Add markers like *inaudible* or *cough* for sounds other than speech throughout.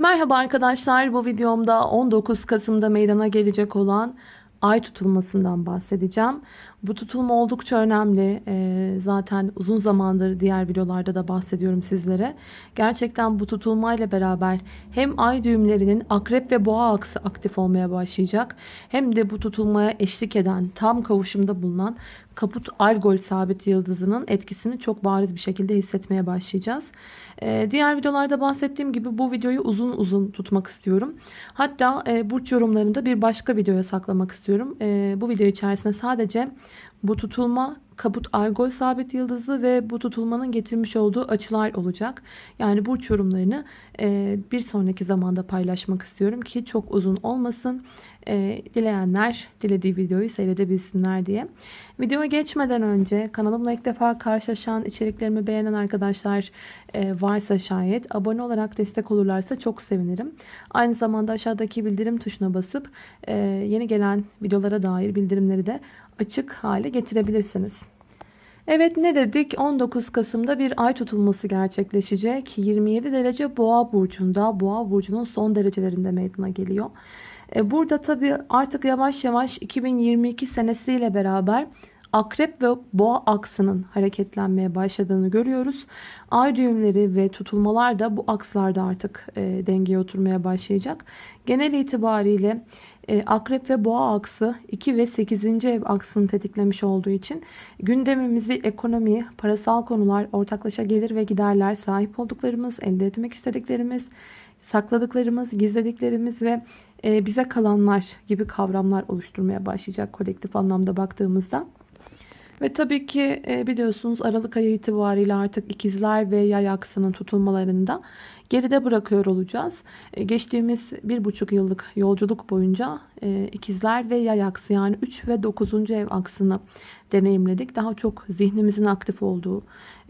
Merhaba arkadaşlar bu videomda 19 Kasım'da meydana gelecek olan ay tutulmasından bahsedeceğim. Bu tutulma oldukça önemli. Ee, zaten uzun zamandır diğer videolarda da bahsediyorum sizlere. Gerçekten bu tutulmayla beraber hem ay düğümlerinin akrep ve boğa aksı aktif olmaya başlayacak. Hem de bu tutulmaya eşlik eden tam kavuşumda bulunan kaput algol sabit yıldızının etkisini çok bariz bir şekilde hissetmeye başlayacağız. Ee, diğer videolarda bahsettiğim gibi bu videoyu uzun uzun tutmak istiyorum. Hatta e, burç yorumlarında bir başka videoya saklamak istiyorum. E, bu video içerisinde sadece bu tutulma kaput algol sabit yıldızı ve bu tutulmanın getirmiş olduğu açılar olacak. Yani burç yorumlarını e, bir sonraki zamanda paylaşmak istiyorum ki çok uzun olmasın. E, dileyenler dilediği videoyu seyredebilsinler diye. Videoya geçmeden önce kanalımla ilk defa karşılaşan içeriklerimi beğenen arkadaşlar e, varsa şayet abone olarak destek olurlarsa çok sevinirim. Aynı zamanda aşağıdaki bildirim tuşuna basıp e, yeni gelen videolara dair bildirimleri de açık hale getirebilirsiniz. Evet ne dedik? 19 Kasım'da bir ay tutulması gerçekleşecek. 27 derece boğa burcunda. Boğa burcunun son derecelerinde meydana geliyor. E, burada tabii artık yavaş yavaş 2022 senesiyle beraber akrep ve boğa aksının hareketlenmeye başladığını görüyoruz. Ay düğümleri ve tutulmalar da bu akslarda artık e, dengeye oturmaya başlayacak. Genel itibariyle akrep ve boğa aksı 2 ve 8. ev aksını tetiklemiş olduğu için gündemimizi ekonomi, parasal konular, ortaklaşa gelir ve giderler, sahip olduklarımız, elde etmek istediklerimiz, sakladıklarımız, gizlediklerimiz ve e, bize kalanlar gibi kavramlar oluşturmaya başlayacak kolektif anlamda baktığımızda. Ve tabii ki e, biliyorsunuz Aralık ayı itibariyle artık ikizler ve yay aksının tutulmalarında geride bırakıyor olacağız. E, geçtiğimiz bir buçuk yıllık yolculuk boyunca e, ikizler ve yay aksı yani 3 ve 9. ev aksını deneyimledik. Daha çok zihnimizin aktif olduğu,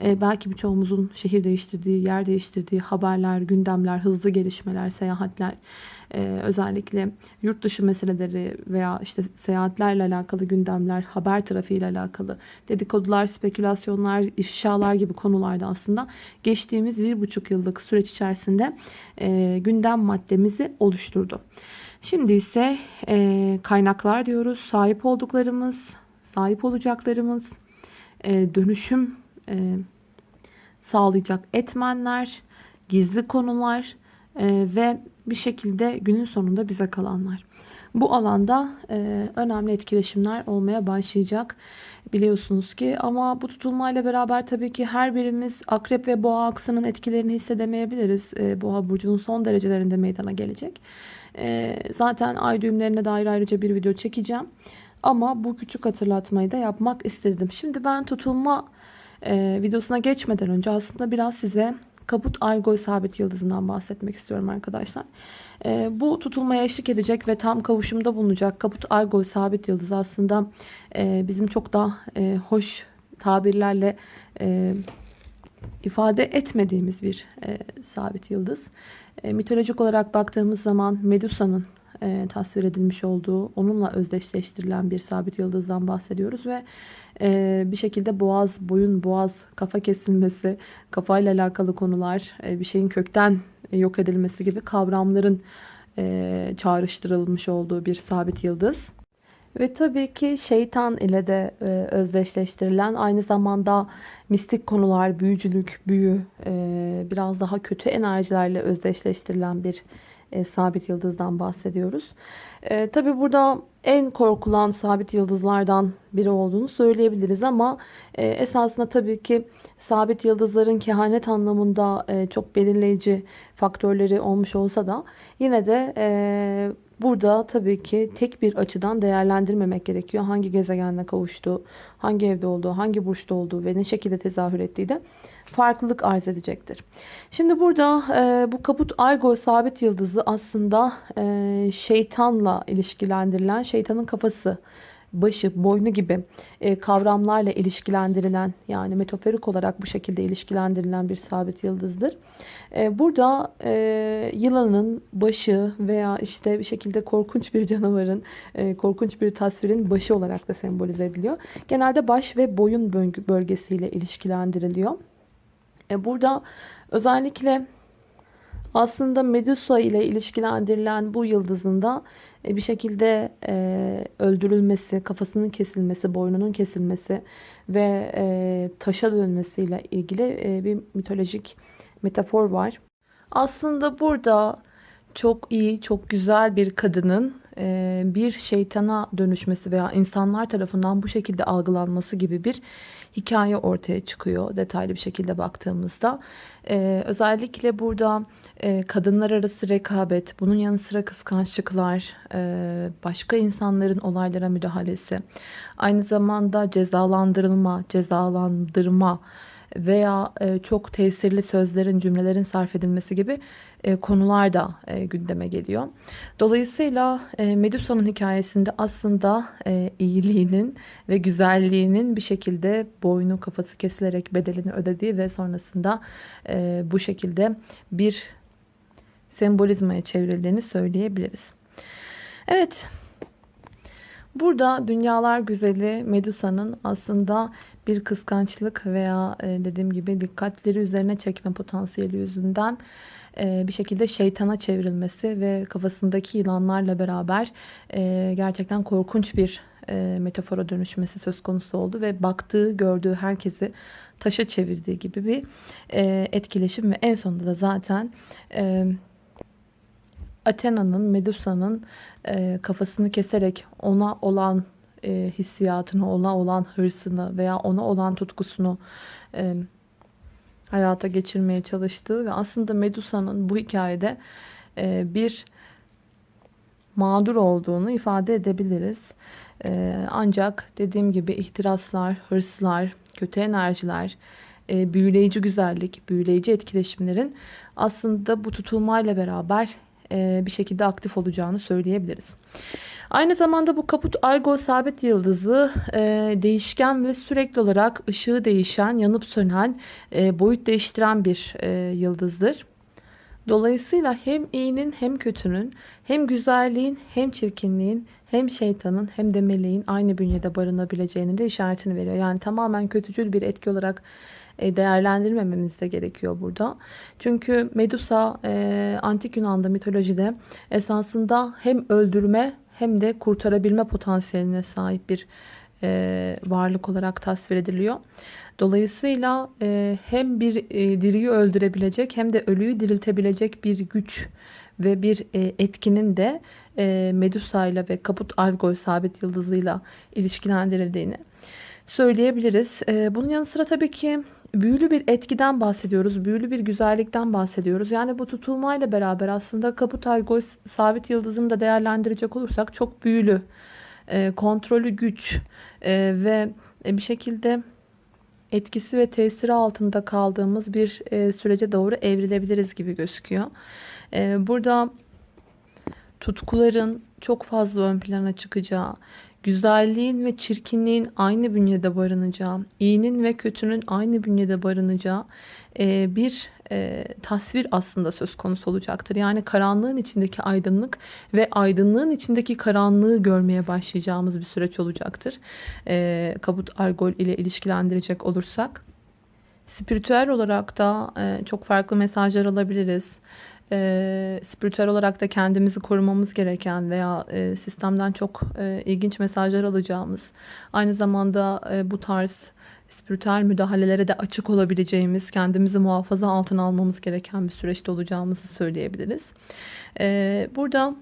belki birçoğumuzun şehir değiştirdiği, yer değiştirdiği haberler, gündemler, hızlı gelişmeler, seyahatler, özellikle yurt dışı meseleleri veya işte seyahatlerle alakalı gündemler, haber trafiğiyle alakalı dedikodular, spekülasyonlar, ifşalar gibi konularda aslında geçtiğimiz bir buçuk yıllık süreç içerisinde e, gündem maddemizi oluşturdu. Şimdi ise e, kaynaklar diyoruz. Sahip olduklarımız, sahip olacaklarımız, e, dönüşüm e, sağlayacak etmenler, gizli konular e, ve bir şekilde günün sonunda bize kalanlar. Bu alanda e, önemli etkileşimler olmaya başlayacak biliyorsunuz ki. Ama bu tutulmayla beraber tabii ki her birimiz akrep ve boğa aksının etkilerini hissedemeyebiliriz. E, boğa burcunun son derecelerinde meydana gelecek. E, zaten ay düğümlerine dair ayrıca bir video çekeceğim. Ama bu küçük hatırlatmayı da yapmak istedim. Şimdi ben tutulma e, videosuna geçmeden önce aslında biraz size Kaput Algol sabit yıldızından bahsetmek istiyorum arkadaşlar. E, bu tutulmaya eşlik edecek ve tam kavuşumda bulunacak Kaput Algol sabit yıldız aslında e, bizim çok da e, hoş tabirlerle e, ifade etmediğimiz bir e, sabit yıldız. E, mitolojik olarak baktığımız zaman Medusa'nın e, tasvir edilmiş olduğu, onunla özdeşleştirilen bir sabit yıldızdan bahsediyoruz ve e, bir şekilde boğaz, boyun, boğaz, kafa kesilmesi, kafayla alakalı konular, e, bir şeyin kökten yok edilmesi gibi kavramların e, çağrıştırılmış olduğu bir sabit yıldız. Ve tabii ki şeytan ile de e, özdeşleştirilen aynı zamanda mistik konular, büyücülük, büyü, e, biraz daha kötü enerjilerle özdeşleştirilen bir e, sabit yıldızdan bahsediyoruz. E, Tabi burada en korkulan sabit yıldızlardan biri olduğunu söyleyebiliriz ama e, esasında tabii ki sabit yıldızların kehanet anlamında e, çok belirleyici faktörleri olmuş olsa da yine de e, Burada tabii ki tek bir açıdan değerlendirmemek gerekiyor. Hangi gezegenle kavuştuğu, hangi evde olduğu, hangi burçta olduğu ve ne şekilde tezahür ettiği de farklılık arz edecektir. Şimdi burada e, bu kaput Algol sabit yıldızı aslında e, şeytanla ilişkilendirilen şeytanın kafası başı, boynu gibi e, kavramlarla ilişkilendirilen yani metaforik olarak bu şekilde ilişkilendirilen bir sabit yıldızdır. E, burada e, yılanın başı veya işte bir şekilde korkunç bir canavarın, e, korkunç bir tasvirin başı olarak da sembolize ediliyor. Genelde baş ve boyun bölgesiyle ilişkilendiriliyor. E, burada özellikle Aslında Medusa ile ilişkilendirilen bu yıldızın da bir şekilde e, öldürülmesi, kafasının kesilmesi, boynunun kesilmesi ve e, taşa dönmesiyle ilgili e, bir mitolojik metafor var. Aslında burada çok iyi, çok güzel bir kadının e, bir şeytana dönüşmesi veya insanlar tarafından bu şekilde algılanması gibi bir hikaye ortaya çıkıyor detaylı bir şekilde baktığımızda. E, özellikle burada e, kadınlar arası rekabet, bunun yanı sıra kıskançlıklar, başka insanların olaylara müdahalesi, aynı zamanda cezalandırılma, cezalandırma, veya çok tesirli sözlerin, cümlelerin sarf edilmesi gibi konular da gündeme geliyor. Dolayısıyla Medusa'nın hikayesinde aslında iyiliğinin ve güzelliğinin bir şekilde boynu kafası kesilerek bedelini ödediği ve sonrasında bu şekilde bir sembolizmaya çevrildiğini söyleyebiliriz. Evet, Burada dünyalar güzeli Medusa'nın aslında bir kıskançlık veya e, dediğim gibi dikkatleri üzerine çekme potansiyeli yüzünden e, bir şekilde şeytana çevrilmesi ve kafasındaki yılanlarla beraber e, gerçekten korkunç bir metafora dönüşmesi söz konusu oldu ve baktığı, gördüğü herkesi taşa çevirdiği gibi bir etkileşim ve en sonunda da zaten Athena'nın, Medusa'nın kafasını keserek ona olan e, hissiyatını, ona olan hırsını veya ona olan tutkusunu e, hayata geçirmeye çalıştığı ve aslında Medusa'nın bu hikayede e, bir mağdur olduğunu ifade edebiliriz. E, ancak dediğim gibi ihtiraslar, hırslar, kötü enerjiler, e, büyüleyici güzellik, büyüleyici etkileşimlerin aslında bu tutulmayla beraber e, bir şekilde aktif olacağını söyleyebiliriz. Aynı zamanda bu kaput algol sabit yıldızı e, değişken ve sürekli olarak ışığı değişen, yanıp sönen, e, boyut değiştiren bir e, yıldızdır. Dolayısıyla hem iyinin hem kötünün, hem güzelliğin hem çirkinliğin, hem şeytanın hem de meleğin aynı bünyede barınabileceğini de işaretini veriyor. Yani tamamen kötücül bir etki olarak e, değerlendirmememiz de gerekiyor burada. Çünkü Medusa e, antik Yunan'da mitolojide esasında hem öldürme hem de kurtarabilme potansiyeline sahip bir e, varlık olarak tasvir ediliyor. Dolayısıyla e, hem bir e, diriyi öldürebilecek hem de ölüyü diriltebilecek bir güç ve bir e, etkinin de e, Medusa ile ve Kaput Algol sabit yıldızıyla ilişkilendirildiğini söyleyebiliriz. E, bunun yanı sıra tabii ki büyülü bir etkiden bahsediyoruz. Büyülü bir güzellikten bahsediyoruz. Yani bu tutulmayla beraber aslında Kaput Algol sabit yıldızını da değerlendirecek olursak çok büyülü, e, kontrolü güç e, ve bir şekilde etkisi ve tesiri altında kaldığımız bir e, sürece doğru evrilebiliriz gibi gözüküyor. E, burada tutkuların çok fazla ön plana çıkacağı, güzelliğin ve çirkinliğin aynı bünyede barınacağı, iyinin ve kötünün aynı bünyede barınacağı e, bir e, tasvir aslında söz konusu olacaktır. Yani karanlığın içindeki aydınlık ve aydınlığın içindeki karanlığı görmeye başlayacağımız bir süreç olacaktır. E, Kabut Argol ile ilişkilendirecek olursak. Spiritüel olarak da çok farklı mesajlar alabiliriz e, spiritüel olarak da kendimizi korumamız gereken veya e, sistemden çok e, ilginç mesajlar alacağımız, aynı zamanda e, bu tarz spiritüel müdahalelere de açık olabileceğimiz, kendimizi muhafaza altına almamız gereken bir süreçte olacağımızı söyleyebiliriz. E, burada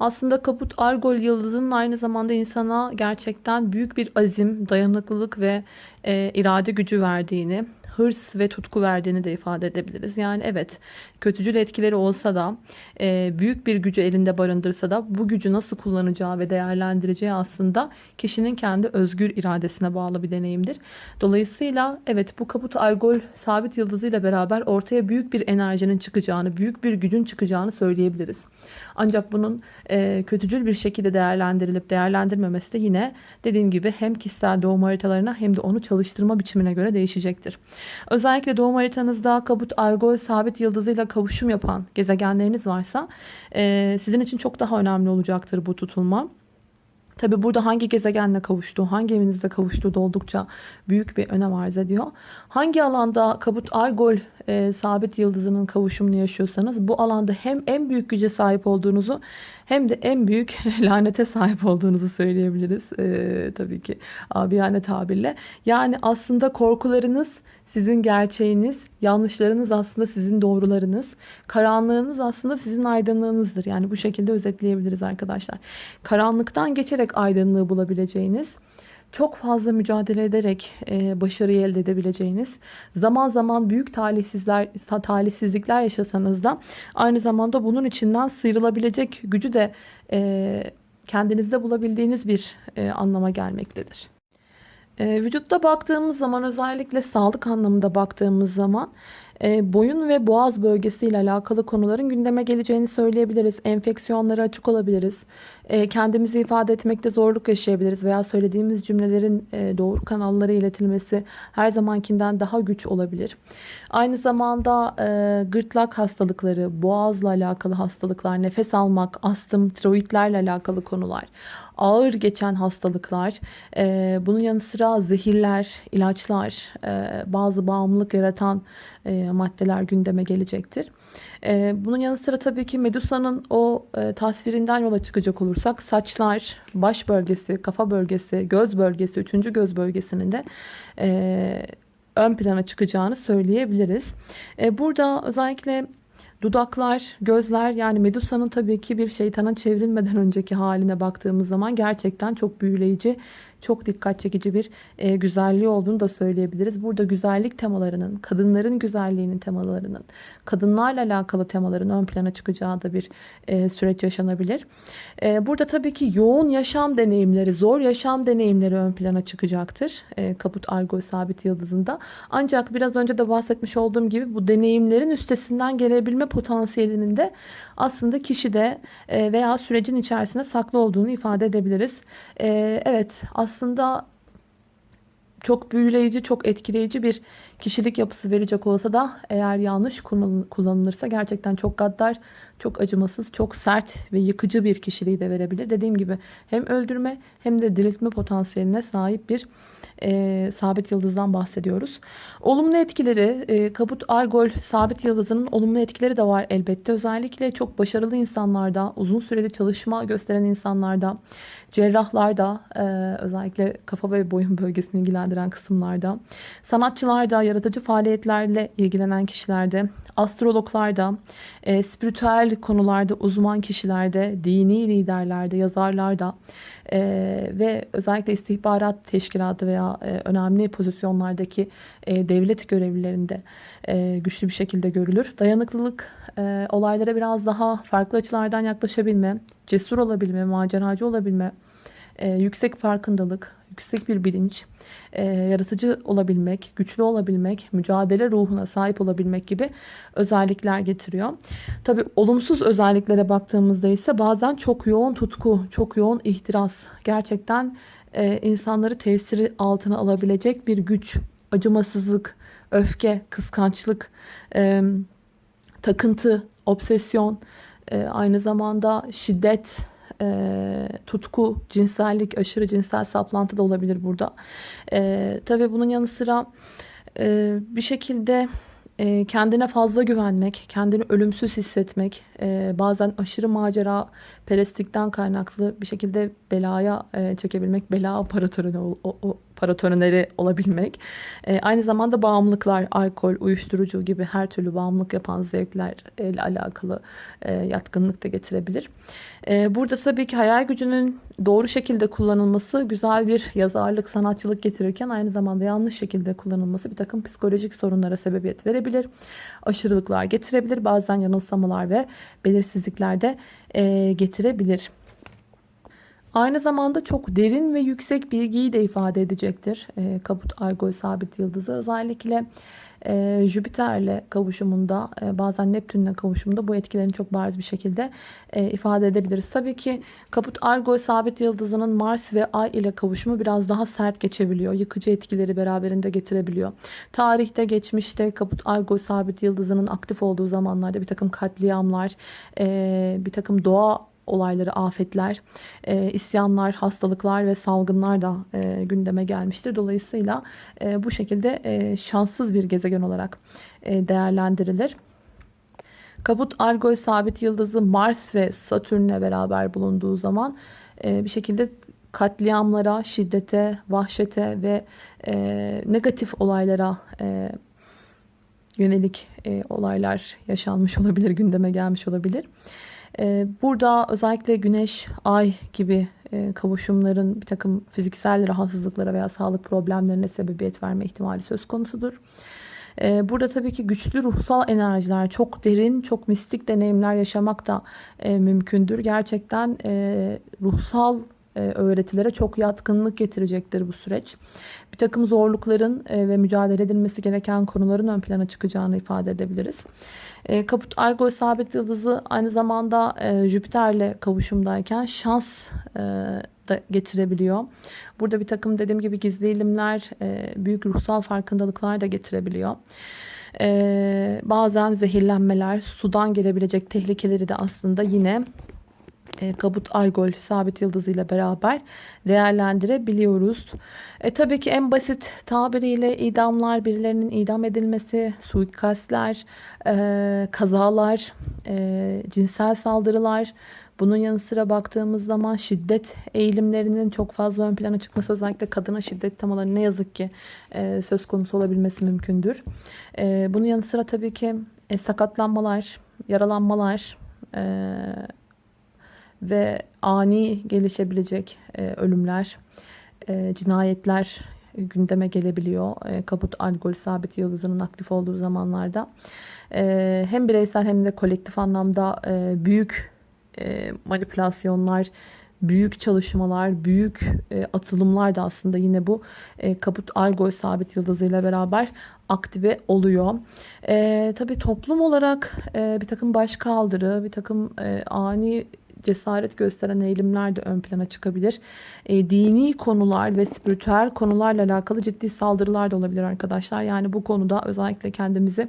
aslında Kaput Argol yıldızının aynı zamanda insana gerçekten büyük bir azim, dayanıklılık ve e, irade gücü verdiğini, hırs ve tutku verdiğini de ifade edebiliriz. Yani evet kötücül etkileri olsa da e, büyük bir gücü elinde barındırsa da bu gücü nasıl kullanacağı ve değerlendireceği aslında kişinin kendi özgür iradesine bağlı bir deneyimdir. Dolayısıyla evet bu kaput algol sabit yıldızıyla beraber ortaya büyük bir enerjinin çıkacağını, büyük bir gücün çıkacağını söyleyebiliriz. Ancak bunun e, kötücül bir şekilde değerlendirilip değerlendirmemesi de yine dediğim gibi hem kişisel doğum haritalarına hem de onu çalıştırma biçimine göre değişecektir. Özellikle doğum haritanızda kabut algol sabit yıldızıyla kavuşum yapan gezegenleriniz varsa e, sizin için çok daha önemli olacaktır bu tutulma. Tabi burada hangi gezegenle kavuştuğu, hangi evinizde kavuştuğu da oldukça büyük bir önem arz ediyor. Hangi alanda kabut algol e, sabit yıldızının kavuşumunu yaşıyorsanız bu alanda hem en büyük güce sahip olduğunuzu hem de en büyük *laughs* lanete sahip olduğunuzu söyleyebiliriz. E, tabii ki abiyane tabirle. Yani aslında korkularınız sizin gerçeğiniz, yanlışlarınız aslında sizin doğrularınız, karanlığınız aslında sizin aydınlığınızdır. Yani bu şekilde özetleyebiliriz arkadaşlar. Karanlıktan geçerek aydınlığı bulabileceğiniz, çok fazla mücadele ederek e, başarıyı elde edebileceğiniz, zaman zaman büyük talihsizler, talihsizlikler yaşasanız da aynı zamanda bunun içinden sıyrılabilecek gücü de e, kendinizde bulabildiğiniz bir e, anlama gelmektedir. E, vücutta baktığımız zaman özellikle sağlık anlamında baktığımız zaman e, boyun ve boğaz bölgesiyle alakalı konuların gündeme geleceğini söyleyebiliriz. Enfeksiyonlara açık olabiliriz. E, kendimizi ifade etmekte zorluk yaşayabiliriz veya söylediğimiz cümlelerin e, doğru kanallara iletilmesi her zamankinden daha güç olabilir. Aynı zamanda gırtlak hastalıkları, boğazla alakalı hastalıklar, nefes almak, astım, tiroidlerle alakalı konular ağır geçen hastalıklar, e, bunun yanı sıra zehirler, ilaçlar, e, bazı bağımlılık yaratan e, maddeler gündeme gelecektir. E, bunun yanı sıra tabii ki Medusa'nın o e, tasvirinden yola çıkacak olursak saçlar, baş bölgesi, kafa bölgesi, göz bölgesi, üçüncü göz bölgesinin de e, ön plana çıkacağını söyleyebiliriz. E, burada özellikle Dudaklar, gözler yani Medusa'nın tabii ki bir şeytana çevrilmeden önceki haline baktığımız zaman gerçekten çok büyüleyici çok dikkat çekici bir e, güzelliği olduğunu da söyleyebiliriz. Burada güzellik temalarının, kadınların güzelliğinin temalarının, kadınlarla alakalı temaların ön plana çıkacağı da bir e, süreç yaşanabilir. E, burada tabii ki yoğun yaşam deneyimleri, zor yaşam deneyimleri ön plana çıkacaktır. E, Kaput Argo Sabit Yıldızı'nda. Ancak biraz önce de bahsetmiş olduğum gibi bu deneyimlerin üstesinden gelebilme potansiyelinin de aslında kişide e, veya sürecin içerisinde saklı olduğunu ifade edebiliriz. E, evet çok büyüleyici, çok etkileyici bir kişilik yapısı verecek olsa da eğer yanlış kullanılırsa gerçekten çok gaddar, çok acımasız, çok sert ve yıkıcı bir kişiliği de verebilir. Dediğim gibi hem öldürme hem de diriltme potansiyeline sahip bir e, sabit yıldızdan bahsediyoruz. Olumlu etkileri, e, Kaput Algol sabit yıldızının olumlu etkileri de var elbette. Özellikle çok başarılı insanlarda, uzun süreli çalışma gösteren insanlarda, cerrahlarda, e, özellikle kafa ve boyun bölgesini ilgilendiren kısımlarda, sanatçılarda, yaratıcı faaliyetlerle ilgilenen kişilerde, astrologlarda, e, spiritüel konularda uzman kişilerde, dini liderlerde, yazarlarda e, ve özellikle istihbarat teşkilatı veya önemli pozisyonlardaki devlet görevlilerinde güçlü bir şekilde görülür. Dayanıklılık, olaylara biraz daha farklı açılardan yaklaşabilme, cesur olabilme, maceracı olabilme, e, yüksek farkındalık, yüksek bir bilinç, e, yaratıcı olabilmek, güçlü olabilmek, mücadele ruhuna sahip olabilmek gibi özellikler getiriyor. Tabi olumsuz özelliklere baktığımızda ise bazen çok yoğun tutku, çok yoğun ihtiras, gerçekten e, insanları tesiri altına alabilecek bir güç, acımasızlık, öfke, kıskançlık, e, takıntı, obsesyon, e, aynı zamanda şiddet, e, tutku, cinsellik, aşırı cinsel saplantı da olabilir burada. E, tabii bunun yanı sıra e, bir şekilde e, kendine fazla güvenmek, kendini ölümsüz hissetmek, e, bazen aşırı macera perestlikten kaynaklı bir şekilde belaya e, çekebilmek, bela operatörü, o, o, paratoneri olabilmek. E, aynı zamanda bağımlılıklar, alkol, uyuşturucu gibi her türlü bağımlılık yapan zevklerle alakalı e, yatkınlık da getirebilir. E, burada tabii ki hayal gücünün doğru şekilde kullanılması güzel bir yazarlık, sanatçılık getirirken aynı zamanda yanlış şekilde kullanılması bir takım psikolojik sorunlara sebebiyet verebilir. Aşırılıklar getirebilir. Bazen yanılsamalar ve belirsizlikler de e, getirebilir. Aynı zamanda çok derin ve yüksek bilgiyi de ifade edecektir. E, Kaput Argol sabit yıldızı özellikle e, Jüpiter'le kavuşumunda e, bazen Neptün'le kavuşumunda bu etkilerini çok bariz bir şekilde e, ifade edebiliriz. Tabii ki Kaput Argol sabit yıldızının Mars ve Ay ile kavuşumu biraz daha sert geçebiliyor. Yıkıcı etkileri beraberinde getirebiliyor. Tarihte geçmişte Kaput Argol sabit yıldızının aktif olduğu zamanlarda bir takım katliamlar, e, bir takım doğa olayları, afetler, e, isyanlar, hastalıklar ve salgınlar da e, gündeme gelmiştir. Dolayısıyla e, bu şekilde e, şanssız bir gezegen olarak e, değerlendirilir. Kabut Algol sabit yıldızı Mars ve Satürn'le beraber bulunduğu zaman e, bir şekilde katliamlara, şiddete, vahşete ve e, negatif olaylara e, yönelik e, olaylar yaşanmış olabilir, gündeme gelmiş olabilir. E, burada özellikle güneş, ay gibi e, kavuşumların bir takım fiziksel rahatsızlıklara veya sağlık problemlerine sebebiyet verme ihtimali söz konusudur. E, burada tabii ki güçlü ruhsal enerjiler, çok derin, çok mistik deneyimler yaşamak da e, mümkündür. Gerçekten e, ruhsal öğretilere çok yatkınlık getirecektir bu süreç. Bir takım zorlukların e, ve mücadele edilmesi gereken konuların ön plana çıkacağını ifade edebiliriz. E, Kaput Argo sabit yıldızı aynı zamanda Jüpiter'le kavuşumdayken şans da getirebiliyor. Burada bir takım dediğim gibi gizli ilimler, büyük ruhsal farkındalıklar da getirebiliyor. bazen zehirlenmeler, sudan gelebilecek tehlikeleri de aslında yine e, kabut algol sabit yıldızıyla beraber değerlendirebiliyoruz. E, tabii ki en basit tabiriyle idamlar, birilerinin idam edilmesi, suikastler, e, kazalar, e, cinsel saldırılar, bunun yanı sıra baktığımız zaman şiddet eğilimlerinin çok fazla ön plana çıkması özellikle kadına şiddet temaları ne yazık ki e, söz konusu olabilmesi mümkündür. E, bunun yanı sıra tabii ki e, sakatlanmalar, yaralanmalar, e, ve ani gelişebilecek e, ölümler, e, cinayetler gündeme gelebiliyor. E, kaput algol sabit yıldızının aktif olduğu zamanlarda. E, hem bireysel hem de kolektif anlamda e, büyük e, manipülasyonlar, büyük çalışmalar, büyük e, atılımlar da aslında yine bu e, kaput algol sabit yıldızıyla beraber aktive oluyor. E, tabii toplum olarak e, bir takım başkaldırı, bir takım e, ani cesaret gösteren eğilimler de ön plana çıkabilir. E, dini konular ve spiritüel konularla alakalı ciddi saldırılar da olabilir arkadaşlar. Yani bu konuda özellikle kendimizi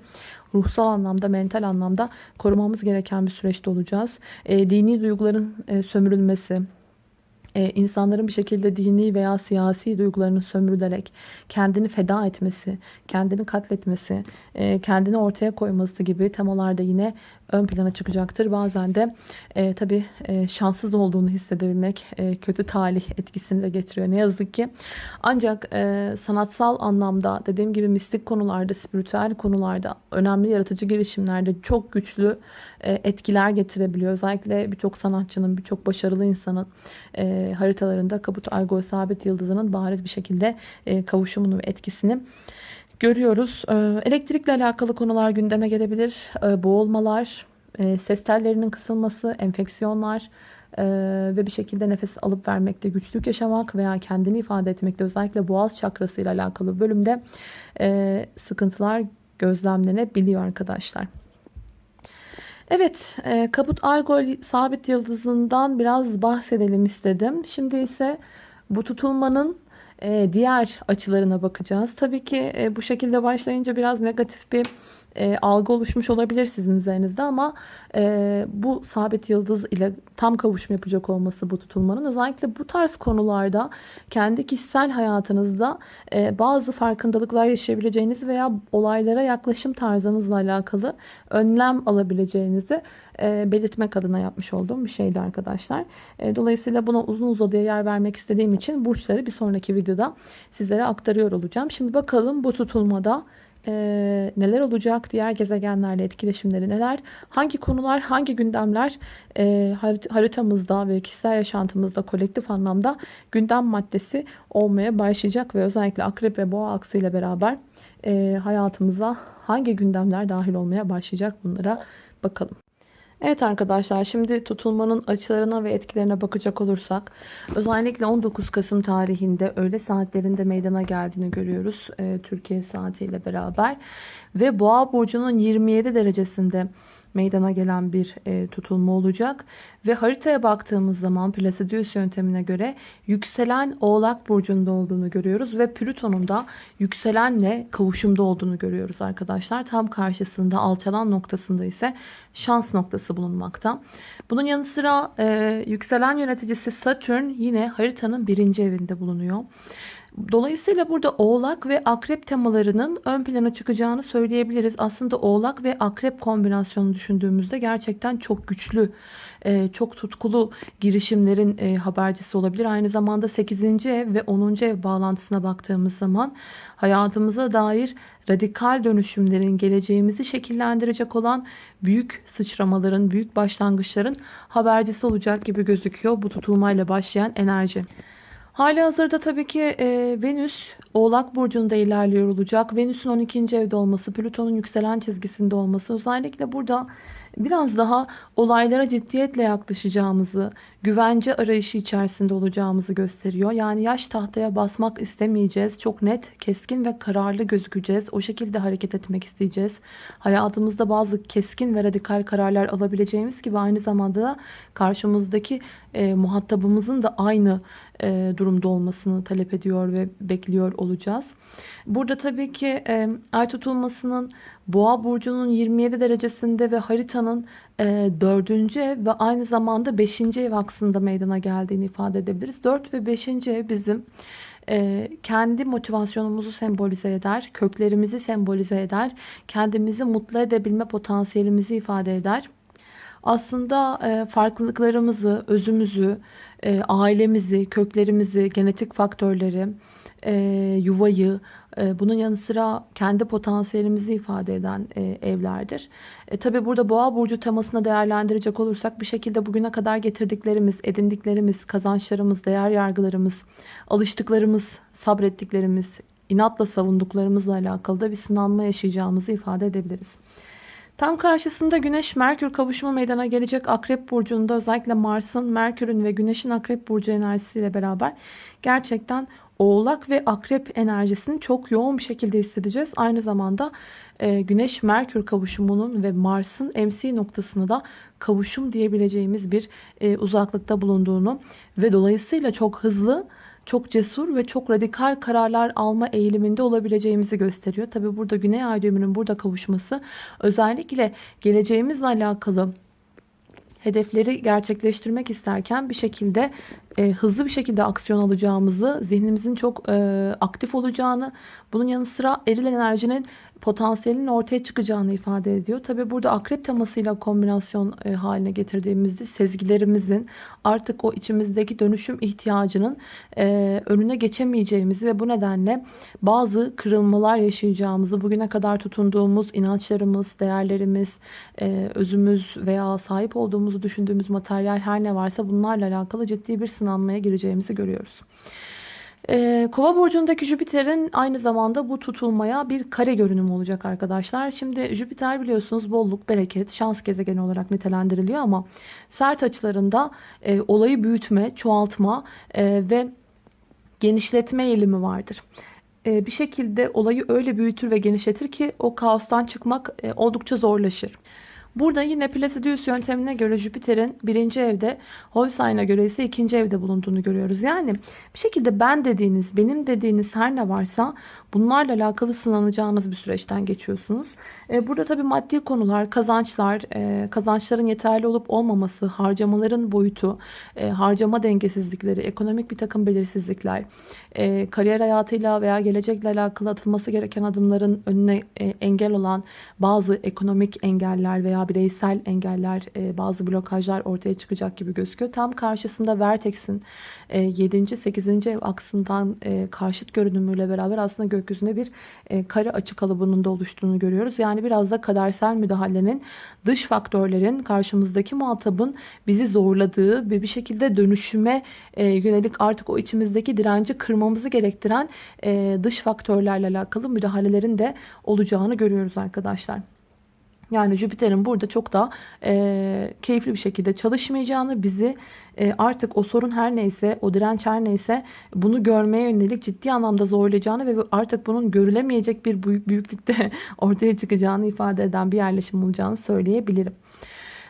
ruhsal anlamda, mental anlamda korumamız gereken bir süreçte olacağız. E, dini duyguların e, sömürülmesi, e, insanların bir şekilde dini veya siyasi duygularını sömürülerek kendini feda etmesi, kendini katletmesi, e, kendini ortaya koyması gibi temalarda yine ön plana çıkacaktır. Bazen de e, tabii e, şanssız olduğunu hissedebilmek e, kötü talih etkisini de getiriyor ne yazık ki. Ancak e, sanatsal anlamda dediğim gibi mistik konularda, spiritüel konularda, önemli yaratıcı girişimlerde çok güçlü e, etkiler getirebiliyor. Özellikle birçok sanatçının, birçok başarılı insanın e, haritalarında Kabut Algol Sabit Yıldızı'nın bariz bir şekilde e, kavuşumunu ve etkisini görüyoruz. Ee, elektrikle alakalı konular gündeme gelebilir. Ee, boğulmalar, e, ses tellerinin kısılması, enfeksiyonlar e, ve bir şekilde nefes alıp vermekte güçlük yaşamak veya kendini ifade etmekte özellikle boğaz çakrası ile alakalı bölümde e, sıkıntılar gözlemlenebiliyor arkadaşlar. Evet, Kabut Algol sabit yıldızından biraz bahsedelim istedim. Şimdi ise bu tutulmanın e, diğer açılarına bakacağız. Tabii ki e, bu şekilde başlayınca biraz negatif bir e, algı oluşmuş olabilir sizin üzerinizde ama e, bu sabit yıldız ile tam kavuşum yapacak olması bu tutulmanın özellikle bu tarz konularda kendi kişisel hayatınızda e, bazı farkındalıklar yaşayabileceğiniz veya olaylara yaklaşım tarzınızla alakalı önlem alabileceğinizi e, belirtmek adına yapmış olduğum bir şeydi arkadaşlar. E, dolayısıyla buna uzun uzadıya yer vermek istediğim için burçları bir sonraki videoda sizlere aktarıyor olacağım. Şimdi bakalım bu tutulmada e, neler olacak, diğer gezegenlerle etkileşimleri neler, hangi konular, hangi gündemler e, haritamızda ve kişisel yaşantımızda kolektif anlamda gündem maddesi olmaya başlayacak ve özellikle akrep ve boğa aksıyla beraber e, hayatımıza hangi gündemler dahil olmaya başlayacak bunlara bakalım. Evet arkadaşlar şimdi tutulmanın açılarına ve etkilerine bakacak olursak özellikle 19 Kasım tarihinde öğle saatlerinde meydana geldiğini görüyoruz e, Türkiye saatiyle beraber. Ve Boğa burcunun 27 derecesinde meydana gelen bir e, tutulma olacak. Ve haritaya baktığımız zaman Placidius yöntemine göre yükselen Oğlak Burcu'nda olduğunu görüyoruz. Ve Plüton'un da yükselenle kavuşumda olduğunu görüyoruz arkadaşlar. Tam karşısında alçalan noktasında ise şans noktası bulunmakta. Bunun yanı sıra e, yükselen yöneticisi Satürn yine haritanın birinci evinde bulunuyor. Dolayısıyla burada oğlak ve akrep temalarının ön plana çıkacağını söyleyebiliriz. Aslında oğlak ve akrep kombinasyonu düşündüğümüzde gerçekten çok güçlü, e, çok tutkulu girişimlerin e, habercisi olabilir. Aynı zamanda 8. ev ve 10. ev bağlantısına baktığımız zaman hayatımıza dair radikal dönüşümlerin geleceğimizi şekillendirecek olan büyük sıçramaların, büyük başlangıçların habercisi olacak gibi gözüküyor bu tutulmayla başlayan enerji. Hali hazırda tabii ki e, Venüs Oğlak Burcu'nda ilerliyor olacak. Venüs'ün 12. evde olması, Plüton'un yükselen çizgisinde olması özellikle burada biraz daha olaylara ciddiyetle yaklaşacağımızı, güvence arayışı içerisinde olacağımızı gösteriyor. Yani yaş tahtaya basmak istemeyeceğiz. Çok net, keskin ve kararlı gözükeceğiz. O şekilde hareket etmek isteyeceğiz. Hayatımızda bazı keskin ve radikal kararlar alabileceğimiz gibi aynı zamanda da karşımızdaki e, muhatabımızın da aynı e, durumda olmasını talep ediyor ve bekliyor olacağız. Burada tabii ki e, ay tutulmasının Boğa burcunun 27 derecesinde ve haritanın e, 4. ev ve aynı zamanda 5. ev aksında meydana geldiğini ifade edebiliriz. 4 ve 5. ev bizim e, kendi motivasyonumuzu sembolize eder, köklerimizi sembolize eder, kendimizi mutlu edebilme potansiyelimizi ifade eder aslında e, farklılıklarımızı, özümüzü, e, ailemizi, köklerimizi, genetik faktörleri, e, yuvayı, e, bunun yanı sıra kendi potansiyelimizi ifade eden e, evlerdir. E, Tabi burada boğa burcu temasına değerlendirecek olursak bir şekilde bugüne kadar getirdiklerimiz, edindiklerimiz, kazançlarımız, değer yargılarımız, alıştıklarımız, sabrettiklerimiz, inatla savunduklarımızla alakalı da bir sınanma yaşayacağımızı ifade edebiliriz. Tam karşısında Güneş-Merkür kavuşumu meydana gelecek Akrep Burcu'nda özellikle Mars'ın, Merkür'ün ve Güneş'in Akrep Burcu enerjisiyle beraber gerçekten Oğlak ve Akrep enerjisini çok yoğun bir şekilde hissedeceğiz. Aynı zamanda e, Güneş-Merkür kavuşumunun ve Mars'ın MC noktasını da kavuşum diyebileceğimiz bir e, uzaklıkta bulunduğunu ve dolayısıyla çok hızlı çok cesur ve çok radikal kararlar alma eğiliminde olabileceğimizi gösteriyor. Tabi burada Güney Ay düğümünün burada kavuşması özellikle geleceğimizle alakalı hedefleri gerçekleştirmek isterken bir şekilde e, hızlı bir şekilde aksiyon alacağımızı, zihnimizin çok e, aktif olacağını, bunun yanı sıra eril enerjinin potansiyelinin ortaya çıkacağını ifade ediyor. Tabi burada akrep temasıyla kombinasyon e, haline getirdiğimizde sezgilerimizin artık o içimizdeki dönüşüm ihtiyacının e, önüne geçemeyeceğimizi ve bu nedenle bazı kırılmalar yaşayacağımızı, bugüne kadar tutunduğumuz inançlarımız, değerlerimiz, e, özümüz veya sahip olduğumuzu düşündüğümüz materyal her ne varsa bunlarla alakalı ciddi bir sınanmaya gireceğimizi görüyoruz. Ee, Kova burcundaki Jüpiter'in aynı zamanda bu tutulmaya bir kare görünüm olacak arkadaşlar. Şimdi Jüpiter biliyorsunuz bolluk, bereket, şans gezegeni olarak nitelendiriliyor ama sert açılarında e, olayı büyütme, çoğaltma e, ve genişletme eğilimi vardır. E, bir şekilde olayı öyle büyütür ve genişletir ki o kaostan çıkmak e, oldukça zorlaşır. Burada yine Placidius yöntemine göre Jüpiter'in birinci evde, Holstein'a göre ise ikinci evde bulunduğunu görüyoruz. Yani bir şekilde ben dediğiniz, benim dediğiniz her ne varsa bunlarla alakalı sınanacağınız bir süreçten geçiyorsunuz. E, burada tabii maddi konular, kazançlar, e, kazançların yeterli olup olmaması, harcamaların boyutu, e, harcama dengesizlikleri, ekonomik bir takım belirsizlikler, kariyer hayatıyla veya gelecekle alakalı atılması gereken adımların önüne engel olan bazı ekonomik engeller veya bireysel engeller, bazı blokajlar ortaya çıkacak gibi gözüküyor. Tam karşısında Vertex'in 7. 8. ev aksından karşıt görünümüyle beraber aslında gökyüzünde bir kare açı kalıbının da oluştuğunu görüyoruz. Yani biraz da kadersel müdahalenin dış faktörlerin karşımızdaki muhatabın bizi zorladığı ve bir şekilde dönüşüme e, yönelik artık o içimizdeki direnci kırmamızı gerektiren e, dış faktörlerle alakalı müdahalelerin de olacağını görüyoruz arkadaşlar. Yani Jüpiter'in burada çok da e, keyifli bir şekilde çalışmayacağını, bizi e, artık o sorun her neyse, o direnç her neyse bunu görmeye yönelik ciddi anlamda zorlayacağını ve artık bunun görülemeyecek bir büyük, büyüklükte *laughs* ortaya çıkacağını ifade eden bir yerleşim olacağını söyleyebilirim.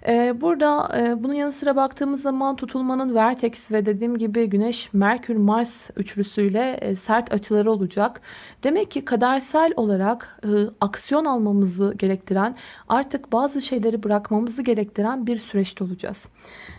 Ee, burada e, bunun yanı sıra baktığımız zaman tutulmanın Vertex ve dediğim gibi Güneş, Merkür, Mars üçlüsüyle e, sert açıları olacak. Demek ki kadersel olarak e, aksiyon almamızı gerektiren artık bazı şeyleri bırakmamızı gerektiren bir süreçte olacağız.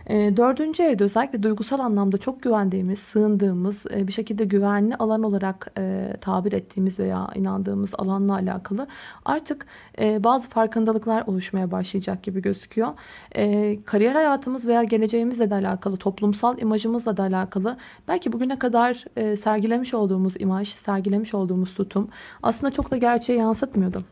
Dördüncü evde özellikle duygusal anlamda çok güvendiğimiz, sığındığımız, bir şekilde güvenli alan olarak tabir ettiğimiz veya inandığımız alanla alakalı artık bazı farkındalıklar oluşmaya başlayacak gibi gözüküyor e, kariyer hayatımız veya geleceğimizle de alakalı, toplumsal imajımızla da alakalı belki bugüne kadar e, sergilemiş olduğumuz imaj, sergilemiş olduğumuz tutum aslında çok da gerçeği yansıtmıyordu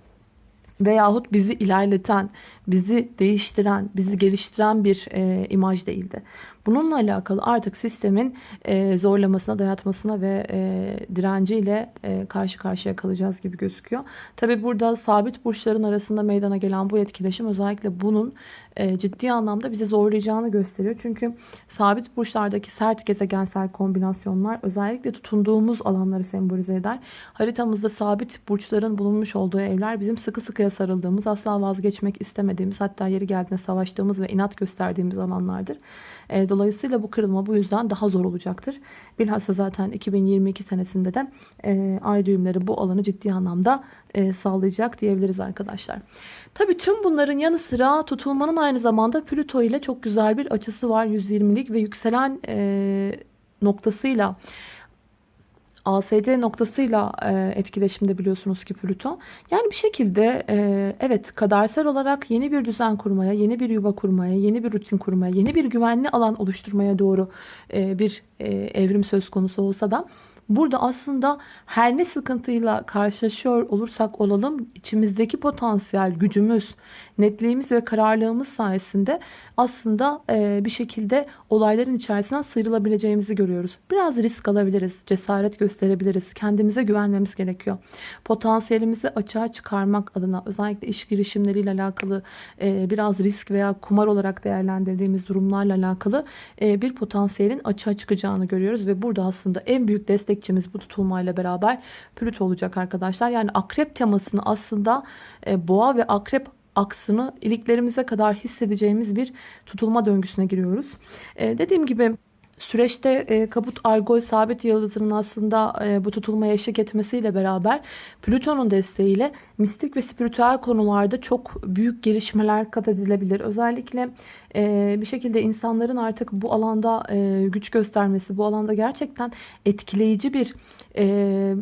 veyahut bizi ilerleten, bizi değiştiren, bizi geliştiren bir e, imaj değildi. Bununla alakalı artık sistemin e, zorlamasına, dayatmasına ve e, direnciyle e, karşı karşıya kalacağız gibi gözüküyor. Tabi burada sabit burçların arasında meydana gelen bu etkileşim özellikle bunun e, ciddi anlamda bizi zorlayacağını gösteriyor. Çünkü sabit burçlardaki sert gezegensel kombinasyonlar özellikle tutunduğumuz alanları sembolize eder. Haritamızda sabit burçların bulunmuş olduğu evler bizim sıkı sıkıya sarıldığımız, asla vazgeçmek istemediğimiz, hatta yeri geldiğinde savaştığımız ve inat gösterdiğimiz alanlardır. E, dolayısıyla bu kırılma bu yüzden daha zor olacaktır. Bilhassa zaten 2022 senesinde de e, ay düğümleri bu alanı ciddi anlamda e, sağlayacak diyebiliriz arkadaşlar. Tabii tüm bunların yanı sıra tutulmanın aynı zamanda Plüto ile çok güzel bir açısı var. 120'lik ve yükselen e, noktasıyla ASC noktasıyla e, etkileşimde biliyorsunuz ki Plüto. Yani bir şekilde e, evet kadersel olarak yeni bir düzen kurmaya, yeni bir yuva kurmaya, yeni bir rutin kurmaya, yeni bir güvenli alan oluşturmaya doğru e, bir e, evrim söz konusu olsa da Burada aslında her ne sıkıntıyla karşılaşıyor olursak olalım içimizdeki potansiyel gücümüz, netliğimiz ve kararlılığımız sayesinde aslında e, bir şekilde olayların içerisinden sıyrılabileceğimizi görüyoruz. Biraz risk alabiliriz, cesaret gösterebiliriz, kendimize güvenmemiz gerekiyor. Potansiyelimizi açığa çıkarmak adına özellikle iş girişimleriyle alakalı e, biraz risk veya kumar olarak değerlendirdiğimiz durumlarla alakalı e, bir potansiyelin açığa çıkacağını görüyoruz ve burada aslında en büyük destek destekçimiz bu tutulmayla beraber Plüto olacak arkadaşlar. Yani akrep temasını aslında e, boğa ve akrep aksını iliklerimize kadar hissedeceğimiz bir tutulma döngüsüne giriyoruz. E, dediğim gibi Süreçte e, kabut algol sabit yıldızının aslında e, bu tutulmaya eşlik etmesiyle beraber Plüton'un desteğiyle mistik ve spiritüel konularda çok büyük gelişmeler kat edilebilir. Özellikle e, bir şekilde insanların artık bu alanda e, güç göstermesi, bu alanda gerçekten etkileyici bir... E,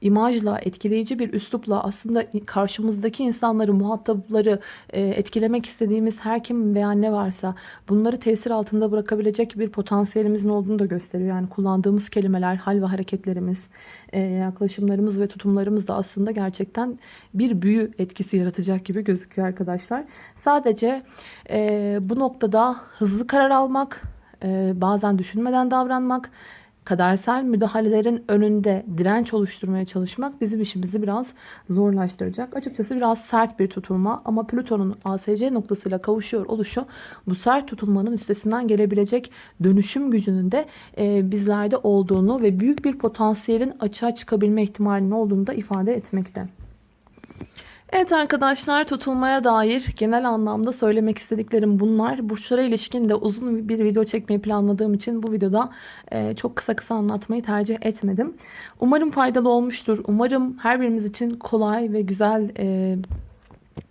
imajla, etkileyici bir üslupla aslında karşımızdaki insanları, muhatapları e, etkilemek istediğimiz her kim veya ne varsa bunları tesir altında bırakabilecek bir potansiyelimizin olduğunu da gösteriyor. Yani kullandığımız kelimeler, hal ve hareketlerimiz, e, yaklaşımlarımız ve tutumlarımız da aslında gerçekten bir büyü etkisi yaratacak gibi gözüküyor arkadaşlar. Sadece e, bu noktada hızlı karar almak, bazen düşünmeden davranmak kadersel müdahalelerin önünde direnç oluşturmaya çalışmak bizim işimizi biraz zorlaştıracak. Açıkçası biraz sert bir tutulma ama Plüton'un ASC noktasıyla kavuşuyor oluşu bu sert tutulmanın üstesinden gelebilecek dönüşüm gücünün de e, bizlerde olduğunu ve büyük bir potansiyelin açığa çıkabilme ihtimalinin olduğunu da ifade etmekte. Evet arkadaşlar tutulmaya dair genel anlamda söylemek istediklerim bunlar. Burçlara ilişkin de uzun bir video çekmeyi planladığım için bu videoda e, çok kısa kısa anlatmayı tercih etmedim. Umarım faydalı olmuştur. Umarım her birimiz için kolay ve güzel e,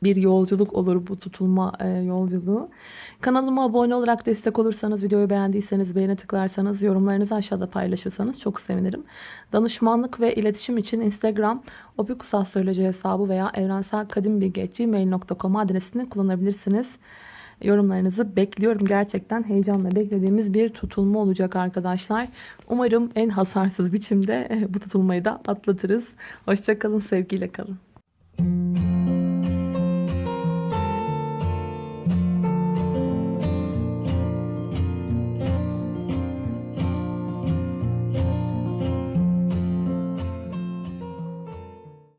bir yolculuk olur bu tutulma e, yolculuğu. Kanalıma abone olarak destek olursanız, videoyu beğendiyseniz beğene tıklarsanız, yorumlarınızı aşağıda paylaşırsanız çok sevinirim. Danışmanlık ve iletişim için Instagram opikusastroloji hesabı veya evrenselkadimbilgi.gmail.com adresini kullanabilirsiniz. Yorumlarınızı bekliyorum. Gerçekten heyecanla beklediğimiz bir tutulma olacak arkadaşlar. Umarım en hasarsız biçimde bu tutulmayı da atlatırız. Hoşçakalın, sevgiyle kalın.